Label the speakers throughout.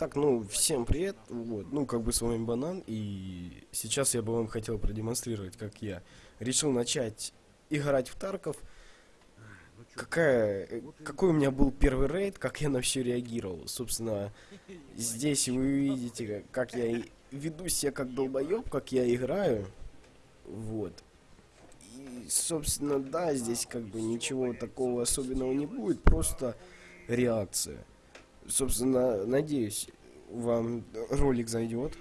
Speaker 1: Так, ну, всем привет, вот, ну, как бы с вами Банан, и сейчас я бы вам хотел продемонстрировать, как я решил начать играть в Тарков, какая, какой у меня был первый рейд, как я на все реагировал, собственно, здесь вы видите, как я веду себя как долбоеб, как я играю, вот, и, собственно, да, здесь как бы ничего такого особенного не будет, просто реакция собственно, надеюсь, вам ролик зайдет.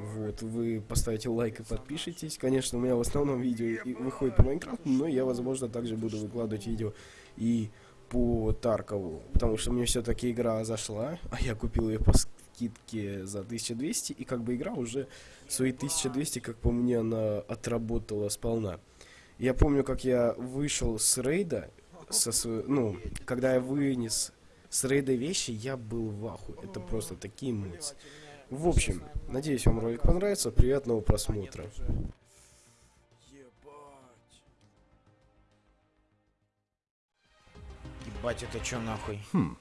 Speaker 1: Вот, вы поставите лайк и подпишитесь. Конечно, у меня в основном видео выходит по Майнкрафту, но я, возможно, также буду выкладывать видео и по Таркову. Потому что мне все-таки игра зашла, а я купил ее по скидке за 1200, и как бы игра уже свои 1200, как по мне, она отработала сполна. Я помню, как я вышел с рейда, со, ну, когда я вынес с рейда вещи я был в аху. Это просто такие эмоции. В общем, надеюсь, вам ролик понравится. Приятного просмотра.
Speaker 2: Ебать, это чё нахуй?
Speaker 3: Хм.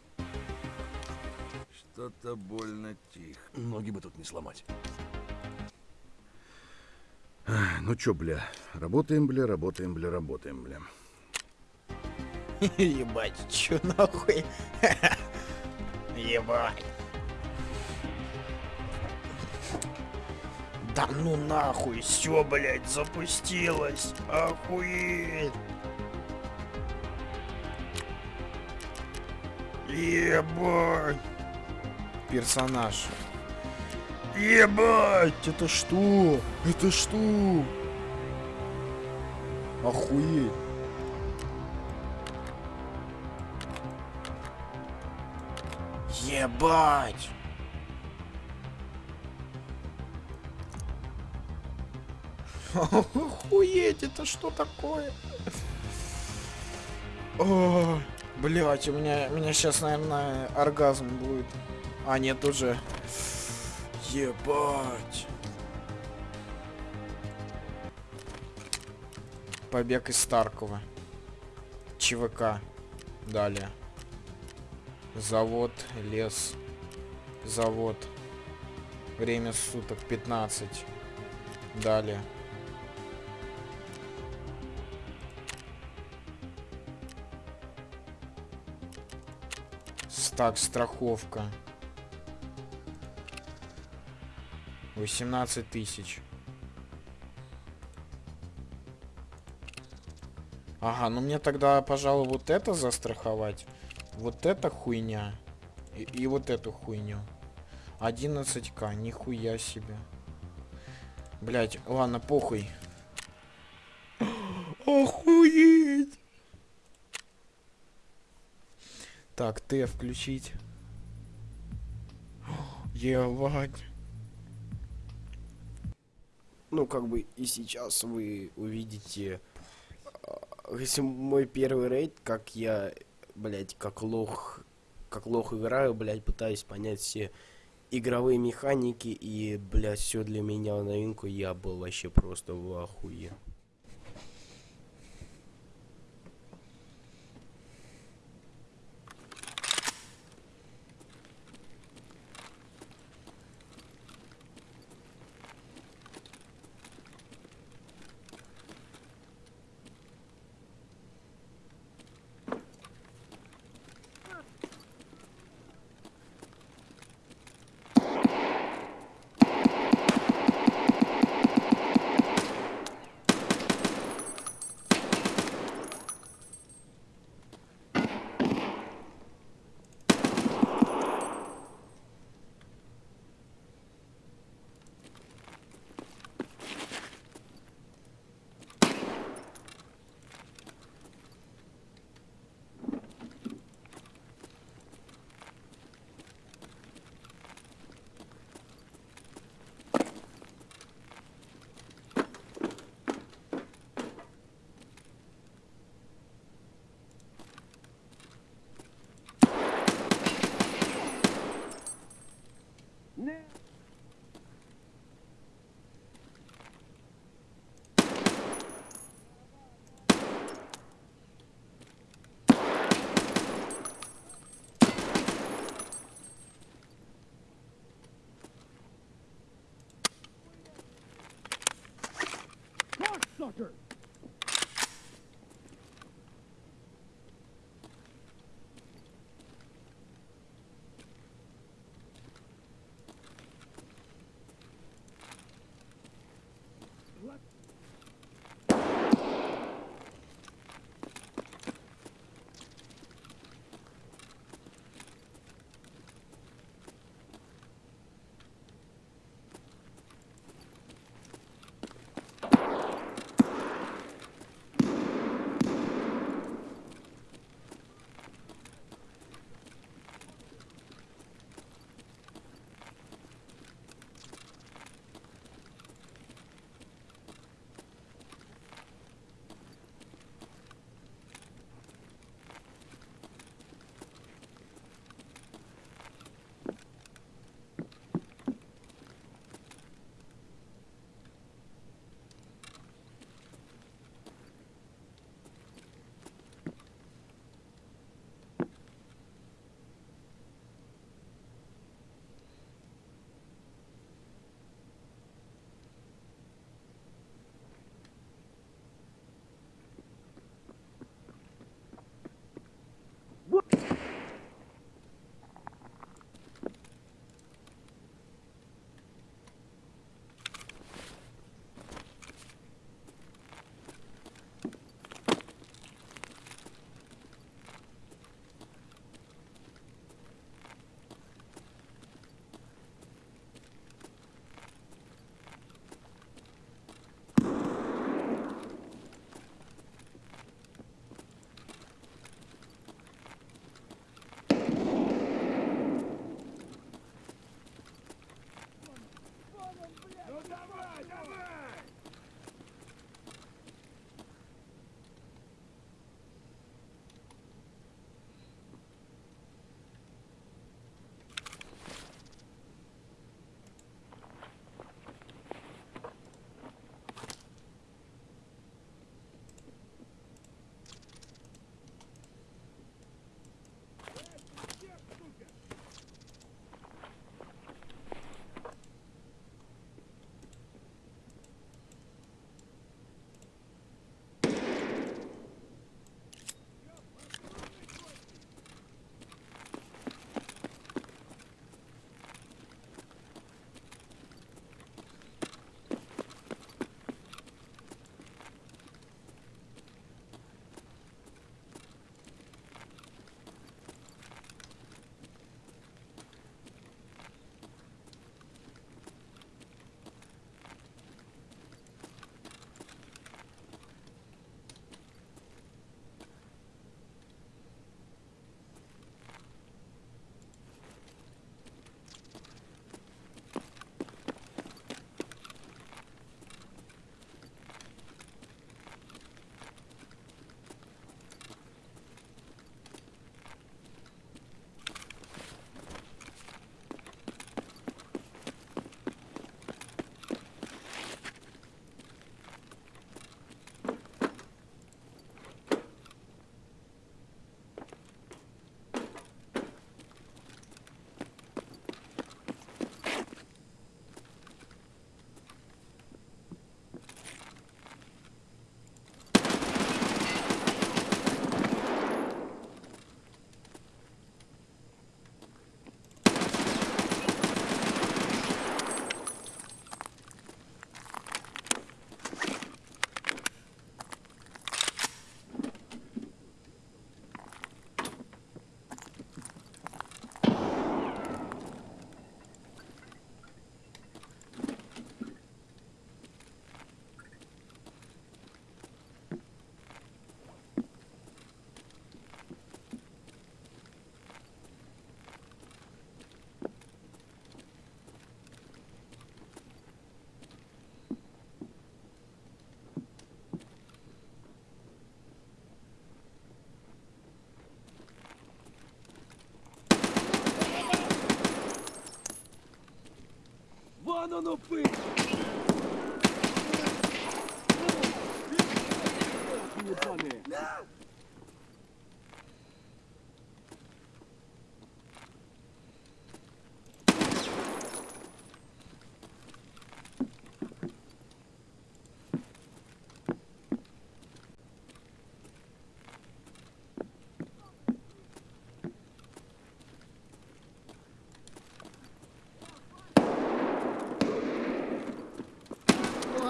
Speaker 3: Что-то больно тихо.
Speaker 4: Ноги бы тут не сломать.
Speaker 3: Ну чё, бля, работаем, бля, работаем, бля, работаем, бля.
Speaker 2: Ебать, чё нахуй? Ебать. Да ну нахуй, все, блядь, запустилось. Охуеть. Ебать. Персонаж. Ебать, это что? Это что? Охуеть. Ебать! Охуеть, это что такое? О, блять, у меня, у меня сейчас, наверное, оргазм будет. А, нет, уже. Ебать. Побег из Старкова. ЧВК. Далее. Завод, лес, завод. Время суток 15. Далее. Так, страховка. 18 тысяч. Ага, ну мне тогда, пожалуй, вот это застраховать. Вот эта хуйня. И, и вот эту хуйню. 11к, нихуя себе. Блять, ладно, похуй. Охуеть! Так, Т включить. Ебать.
Speaker 1: Ну, как бы и сейчас вы увидите, а, если мой первый рейд, как я блядь, как лох, как лох играю, блядь, пытаюсь понять все игровые механики, и, блядь, все для меня новинку, я был вообще просто в ахуе.
Speaker 4: 네.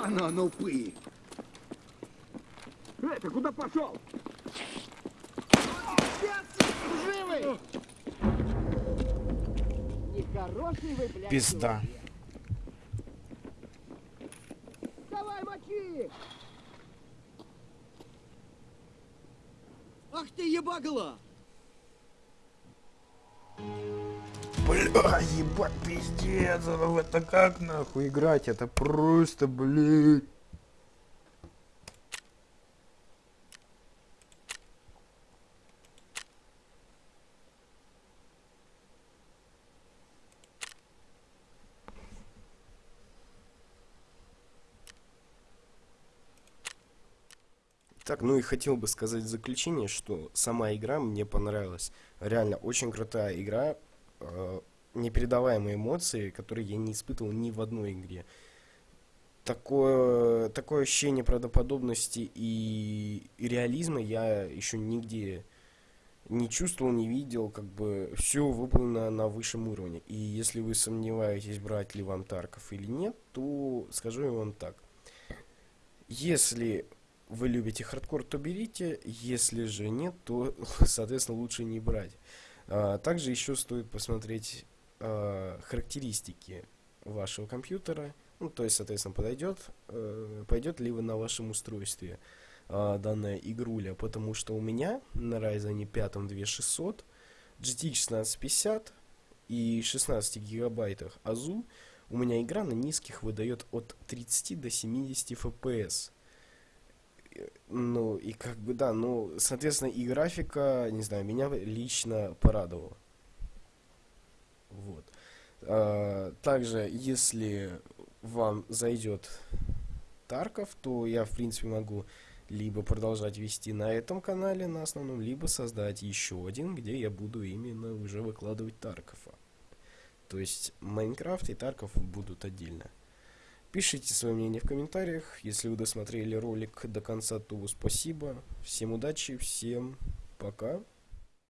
Speaker 4: Оно,
Speaker 3: упы!
Speaker 4: Эй, ты куда пошел?
Speaker 5: Живый! Нехороший вы, блядь,
Speaker 2: Пизда.
Speaker 5: Давай, мочи!
Speaker 4: Ах ты ебагла!
Speaker 2: Бля, ебать, пиздец, это в это как нахуй играть? Это просто, блядь.
Speaker 1: Так, ну и хотел бы сказать в заключение, что сама игра мне понравилась. Реально, очень крутая игра. Непередаваемые эмоции, которые я не испытывал ни в одной игре. Такое, такое ощущение правдоподобности и, и реализма я еще нигде не чувствовал, не видел, как бы все выполнено на высшем уровне. И если вы сомневаетесь, брать ли вам Тарков или нет, то скажу я вам так. Если вы любите хардкор, то берите. Если же нет, то, соответственно, лучше не брать. А, также еще стоит посмотреть а, характеристики вашего компьютера. Ну, то есть, соответственно, подойдет, э, пойдет ли вы на вашем устройстве а, данная игруля. Потому что у меня на Ryzen 5 2600 GTX 1650 и 16 гигабайтах АЗУ у меня игра на низких выдает от 30 до 70 FPS. Э, Ну, и как бы, да, ну, соответственно, и графика, не знаю, меня лично порадовала. Вот. А, также, если вам зайдет Тарков, то я, в принципе, могу либо продолжать вести на этом канале, на основном, либо создать еще один, где я буду именно уже выкладывать Таркова. То есть Майнкрафт и Тарков будут отдельно. Пишите свое мнение в комментариях. Если вы досмотрели ролик до конца, то спасибо. Всем удачи, всем пока.